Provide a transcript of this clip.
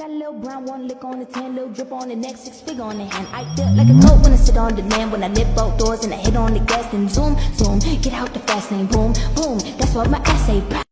Got a little brown one lick on the tan, little drip on the neck, six figure on the hand. I feel like a goat when I sit on the land, when I nip both doors and I hit on the gas, then zoom, zoom, get out the fast lane, boom, boom. That's what my ass say.